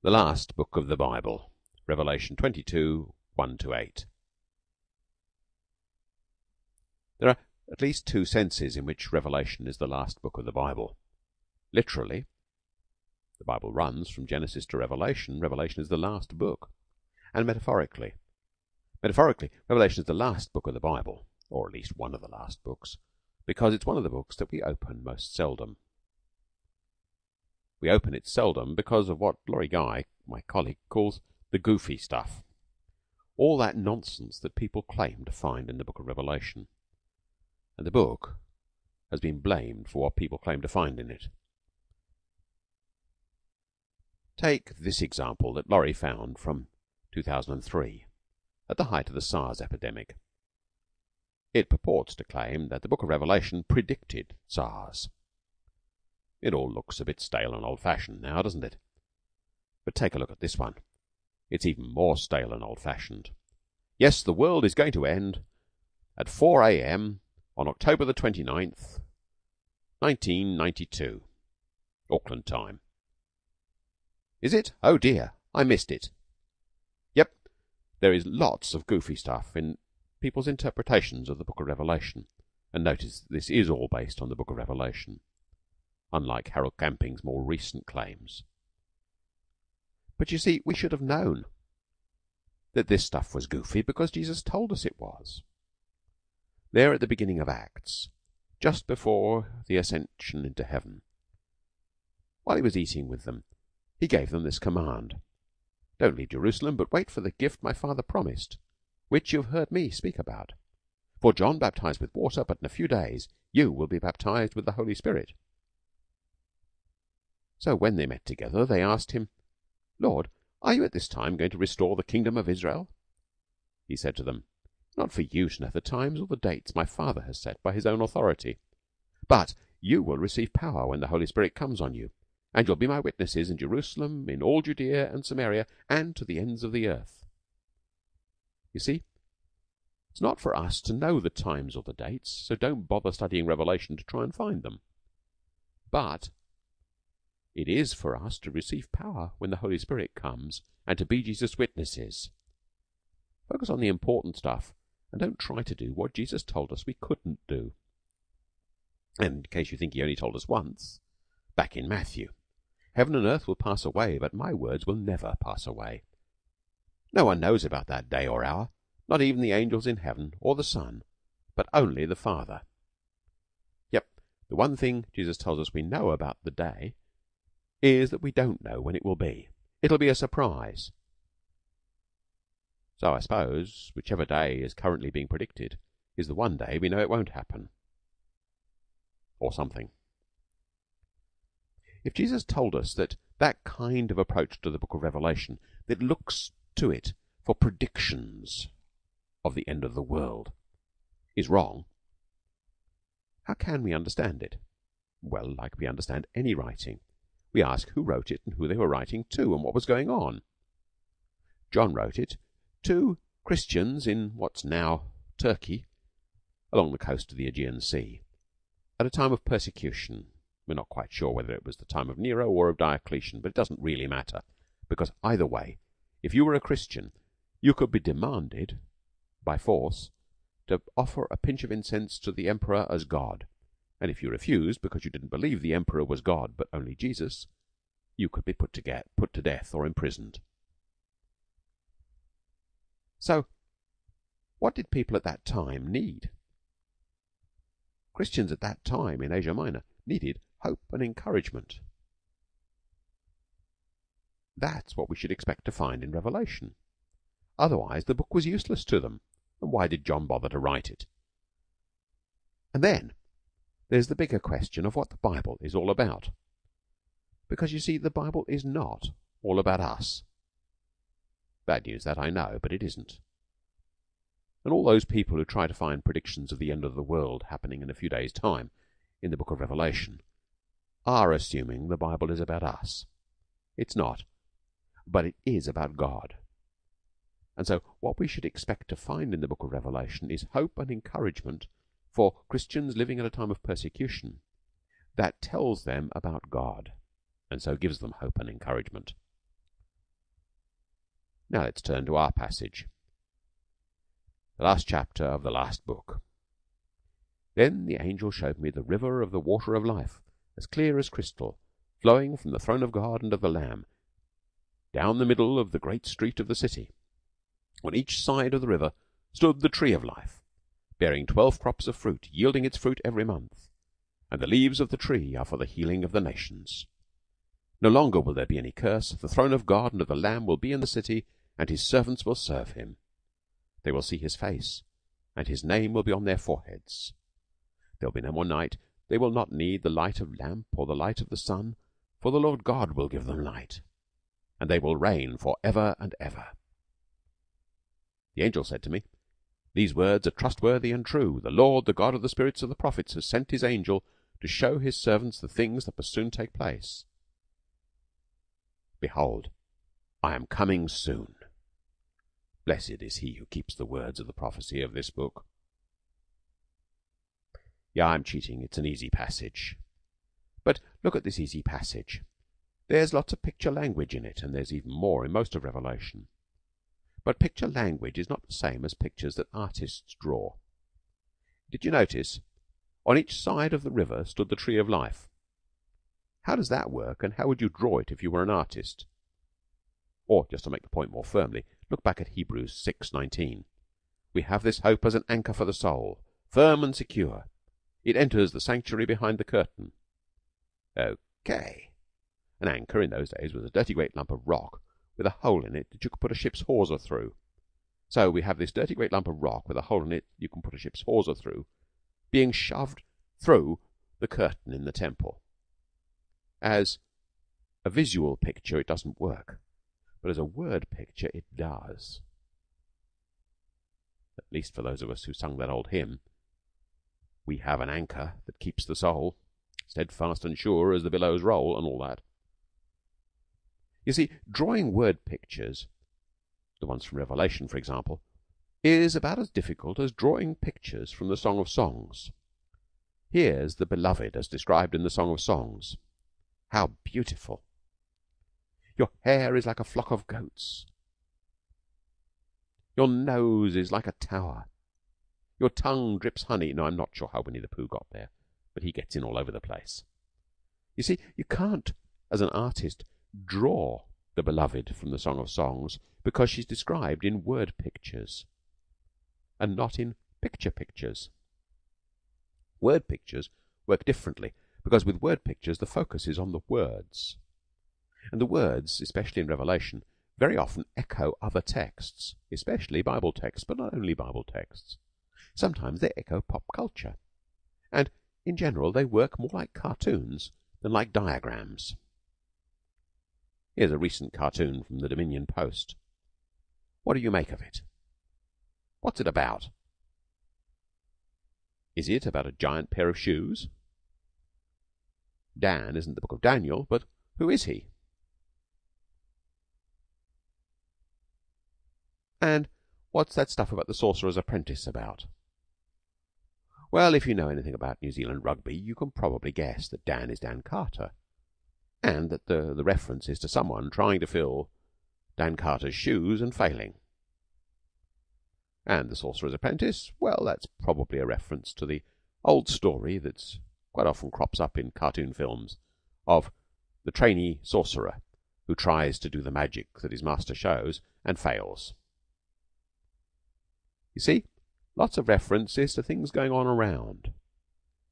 The last book of the Bible, Revelation 22 1 to 8. There are at least two senses in which Revelation is the last book of the Bible. Literally, the Bible runs from Genesis to Revelation. Revelation is the last book. And metaphorically, metaphorically, Revelation is the last book of the Bible, or at least one of the last books, because it's one of the books that we open most seldom. We open it seldom because of what Laurie Guy, my colleague, calls the goofy stuff. All that nonsense that people claim to find in the book of Revelation. And the book has been blamed for what people claim to find in it. Take this example that Laurie found from 2003, at the height of the SARS epidemic. It purports to claim that the book of Revelation predicted SARS. It all looks a bit stale and old fashioned now, doesn't it? But take a look at this one. It's even more stale and old fashioned. Yes, the world is going to end at 4 a.m. on October the 29th, 1992, Auckland time. Is it? Oh dear, I missed it. Yep, there is lots of goofy stuff in people's interpretations of the Book of Revelation, and notice this is all based on the Book of Revelation unlike Harold Camping's more recent claims. But you see, we should have known that this stuff was goofy because Jesus told us it was. There at the beginning of Acts, just before the ascension into heaven, while he was eating with them, he gave them this command Don't leave Jerusalem, but wait for the gift my Father promised, which you have heard me speak about. For John baptized with water, but in a few days you will be baptized with the Holy Spirit. So when they met together, they asked him, Lord, are you at this time going to restore the kingdom of Israel? He said to them, Not for you to know the times or the dates my Father has set by his own authority. But you will receive power when the Holy Spirit comes on you, and you'll be my witnesses in Jerusalem, in all Judea and Samaria, and to the ends of the earth. You see, it's not for us to know the times or the dates, so don't bother studying Revelation to try and find them. But it is for us to receive power when the Holy Spirit comes and to be Jesus' witnesses. Focus on the important stuff and don't try to do what Jesus told us we couldn't do. And in case you think he only told us once, back in Matthew, heaven and earth will pass away, but my words will never pass away. No one knows about that day or hour, not even the angels in heaven or the Son, but only the Father. Yep, the one thing Jesus tells us we know about the day is that we don't know when it will be. It'll be a surprise. So I suppose whichever day is currently being predicted is the one day we know it won't happen. Or something. If Jesus told us that that kind of approach to the book of Revelation that looks to it for predictions of the end of the world is wrong, how can we understand it? Well, like we understand any writing. We ask who wrote it and who they were writing to and what was going on. John wrote it to Christians in what's now Turkey, along the coast of the Aegean Sea, at a time of persecution. We're not quite sure whether it was the time of Nero or of Diocletian, but it doesn't really matter, because either way, if you were a Christian, you could be demanded by force to offer a pinch of incense to the Emperor as God and if you refused because you didn't believe the Emperor was God but only Jesus, you could be put to get put to death or imprisoned. So, what did people at that time need? Christians at that time in Asia Minor needed hope and encouragement. That's what we should expect to find in Revelation. Otherwise, the book was useless to them. And why did John bother to write it? And then, there's the bigger question of what the Bible is all about. Because you see, the Bible is not all about us. Bad news that I know, but it isn't. And all those people who try to find predictions of the end of the world happening in a few days' time in the book of Revelation are assuming the Bible is about us. It's not, but it is about God. And so, what we should expect to find in the book of Revelation is hope and encouragement for Christians living at a time of persecution that tells them about God and so gives them hope and encouragement. Now let's turn to our passage. The last chapter of the last book. Then the angel showed me the river of the water of life, as clear as crystal, flowing from the throne of God and of the Lamb, down the middle of the great street of the city. On each side of the river stood the tree of life, bearing twelve crops of fruit, yielding its fruit every month. And the leaves of the tree are for the healing of the nations. No longer will there be any curse. The throne of God and of the Lamb will be in the city, and his servants will serve him. They will see his face, and his name will be on their foreheads. There will be no more night. They will not need the light of lamp or the light of the sun, for the Lord God will give them light, and they will reign for ever and ever. The angel said to me, These words are trustworthy and true. The Lord, the God of the spirits of the prophets, has sent his angel to show his servants the things that must soon take place. Behold, I am coming soon. Blessed is he who keeps the words of the prophecy of this book. Yeah, I'm cheating. It's an easy passage. But look at this easy passage. There's lots of picture language in it, and there's even more in most of Revelation. But picture language is not the same as pictures that artists draw. Did you notice? On each side of the river stood the tree of life. How does that work, and how would you draw it if you were an artist? Or, just to make the point more firmly, look back at Hebrews 6:19. We have this hope as an anchor for the soul, firm and secure. It enters the sanctuary behind the curtain. Okay. An anchor in those days was a dirty great lump of rock with a hole in it that you could put a ship's hawser through. So we have this dirty great lump of rock with a hole in it you can put a ship's hawser through, being shoved through the curtain in the temple. As a visual picture, it doesn't work, but as a word picture, it does. At least for those of us who sung that old hymn, we have an anchor that keeps the soul steadfast and sure as the billows roll, and all that. You see, drawing word pictures, the ones from Revelation, for example, is about as difficult as drawing pictures from the Song of Songs. Here's the Beloved as described in the Song of Songs. How beautiful! Your hair is like a flock of goats. Your nose is like a tower. Your tongue drips honey. No, I'm not sure how Winnie the Pooh got there, but he gets in all over the place. You see, you can't, as an artist, draw the beloved from the Song of Songs because she's described in word pictures and not in picture pictures. Word pictures work differently because with word pictures the focus is on the words. And the words, especially in Revelation, very often echo other texts, especially Bible texts, but not only Bible texts. Sometimes they echo pop culture. And in general they work more like cartoons than like diagrams. Here's a recent cartoon from the Dominion Post. What do you make of it? What's it about? Is it about a giant pair of shoes? Dan isn't the book of Daniel, but who is he? And what's that stuff about the Sorcerer's Apprentice about? Well, if you know anything about New Zealand rugby, you can probably guess that Dan is Dan Carter, and that the, the reference is to someone trying to fill Dan Carter's shoes and failing. And the Sorcerer's Apprentice, well, that's probably a reference to the old story that's quite often crops up in cartoon films of the trainee sorcerer who tries to do the magic that his master shows and fails. You see, Lots of references to things going on around.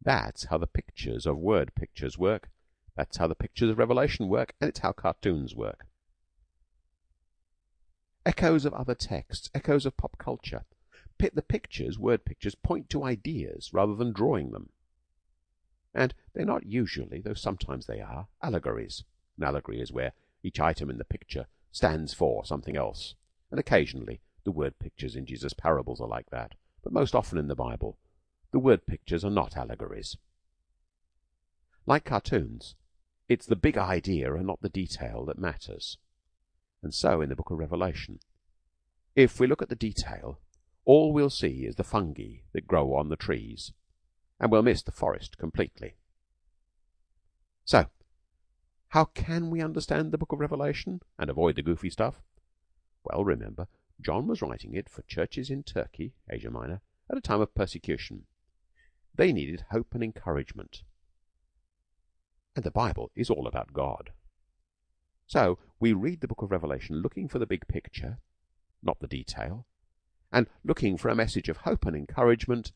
That's how the pictures of word pictures work. That's how the pictures of Revelation work, and it's how cartoons work. Echoes of other texts, echoes of pop culture. The pictures, word pictures, point to ideas rather than drawing them. And they're not usually, though sometimes they are, allegories. An allegory is where each item in the picture stands for something else, and occasionally the word pictures in Jesus' parables are like that but most often in the Bible the word pictures are not allegories. Like cartoons, it's the big idea and not the detail that matters. And so in the book of Revelation, if we look at the detail, all we'll see is the fungi that grow on the trees, and we'll miss the forest completely. So, how can we understand the book of Revelation and avoid the goofy stuff? Well, remember, John was writing it for churches in Turkey, Asia Minor, at a time of persecution. They needed hope and encouragement. And the Bible is all about God. So we read the book of Revelation looking for the big picture, not the detail, and looking for a message of hope and encouragement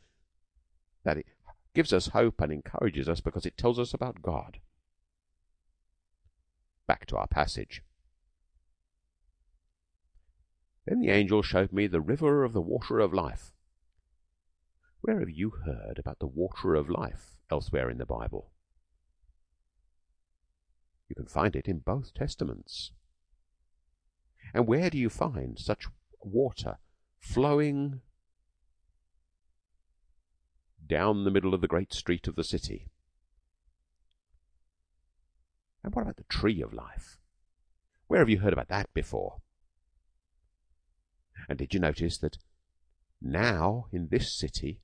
that it gives us hope and encourages us because it tells us about God. Back to our passage. Then the angel showed me the river of the water of life. Where have you heard about the water of life elsewhere in the Bible? You can find it in both Testaments. And where do you find such water flowing down the middle of the great street of the city? And what about the tree of life? Where have you heard about that before? And did you notice that now in this city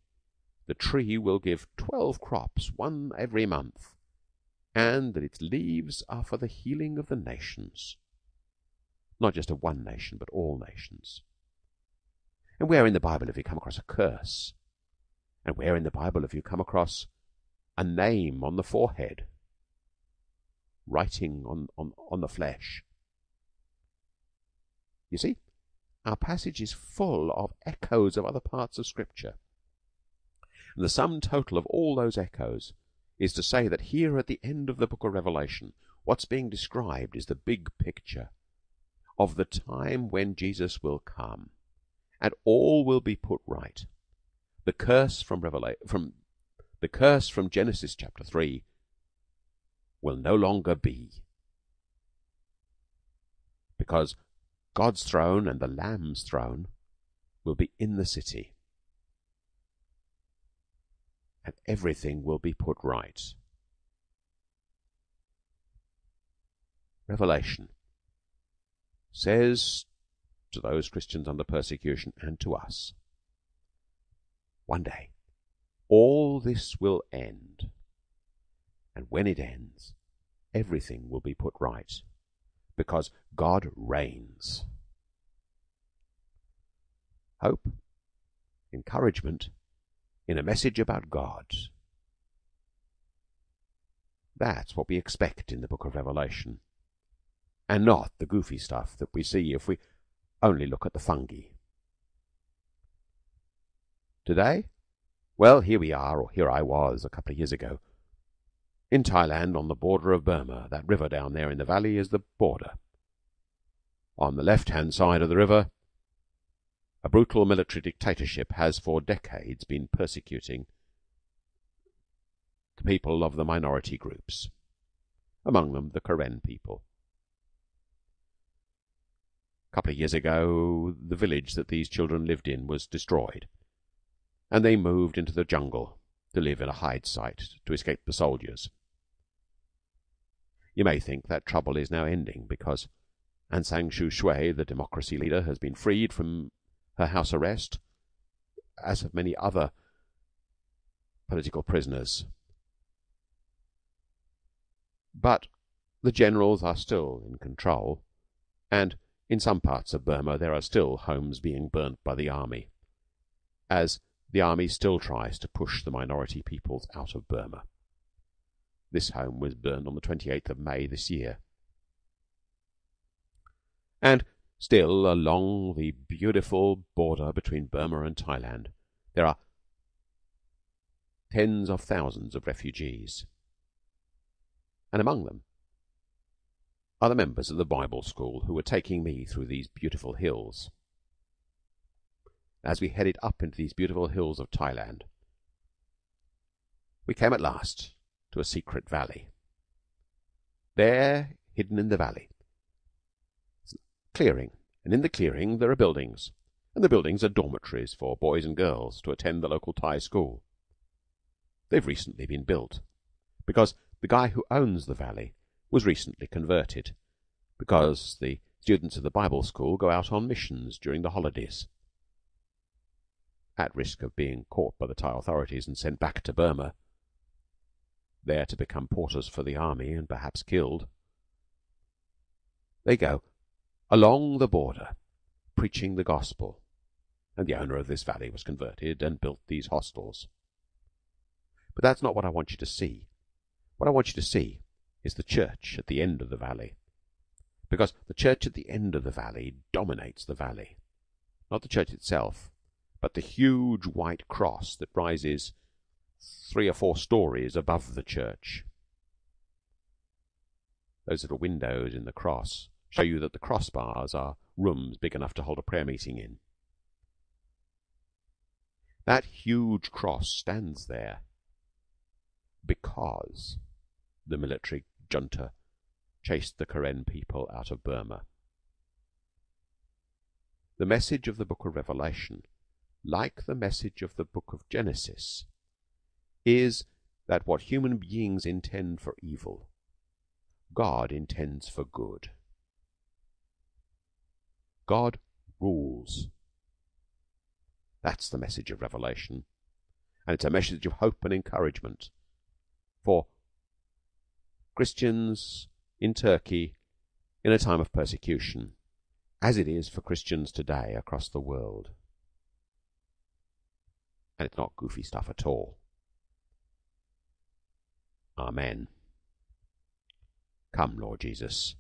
the tree will give twelve crops, one every month, and that its leaves are for the healing of the nations, not just of one nation, but all nations? And where in the Bible have you come across a curse? And where in the Bible have you come across a name on the forehead, writing on, on, on the flesh? You see, our passage is full of echoes of other parts of Scripture. And the sum total of all those echoes is to say that here at the end of the book of Revelation, what's being described is the big picture of the time when Jesus will come and all will be put right. The curse from Revelation, from the curse from Genesis chapter 3 will no longer be because God's throne and the Lamb's throne will be in the city. And everything will be put right. Revelation says to those Christians under persecution and to us one day all this will end. And when it ends, everything will be put right because God reigns. Hope, encouragement in a message about God. That's what we expect in the book of Revelation, and not the goofy stuff that we see if we only look at the fungi. Today? Well, here we are, or here I was a couple of years ago, in Thailand, on the border of Burma, that river down there in the valley is the border. On the left hand side of the river, a brutal military dictatorship has for decades been persecuting the people of the minority groups, among them the Karen people. A couple of years ago, the village that these children lived in was destroyed, and they moved into the jungle to live in a hide site to escape the soldiers. You may think that trouble is now ending because Aung San Suu Kyi, the democracy leader, has been freed from her house arrest, as have many other political prisoners. But the generals are still in control, and in some parts of Burma there are still homes being burnt by the army, as the army still tries to push the minority peoples out of Burma. This home was burned on the 28th of May this year. And still along the beautiful border between Burma and Thailand there are tens of thousands of refugees. And among them are the members of the Bible school who were taking me through these beautiful hills. As we headed up into these beautiful hills of Thailand, we came at last to a secret valley. There, hidden in the valley, clearing, and in the clearing there are buildings, and the buildings are dormitories for boys and girls to attend the local Thai school. They've recently been built because the guy who owns the valley was recently converted, because the students of the Bible school go out on missions during the holidays, at risk of being caught by the Thai authorities and sent back to Burma there to become porters for the army and perhaps killed. They go along the border preaching the gospel, and the owner of this valley was converted and built these hostels. But that's not what I want you to see. What I want you to see is the church at the end of the valley, because the church at the end of the valley dominates the valley, not the church itself, but the huge white cross that rises three or four stories above the church. Those little windows in the cross show you that the crossbars are rooms big enough to hold a prayer meeting in. That huge cross stands there because the military junta chased the Karen people out of Burma. The message of the book of Revelation, like the message of the book of Genesis, is that what human beings intend for evil, God intends for good. God rules. That's the message of Revelation. And it's a message of hope and encouragement for Christians in Turkey in a time of persecution, as it is for Christians today across the world. And it's not goofy stuff at all. Amen. Come, Lord Jesus.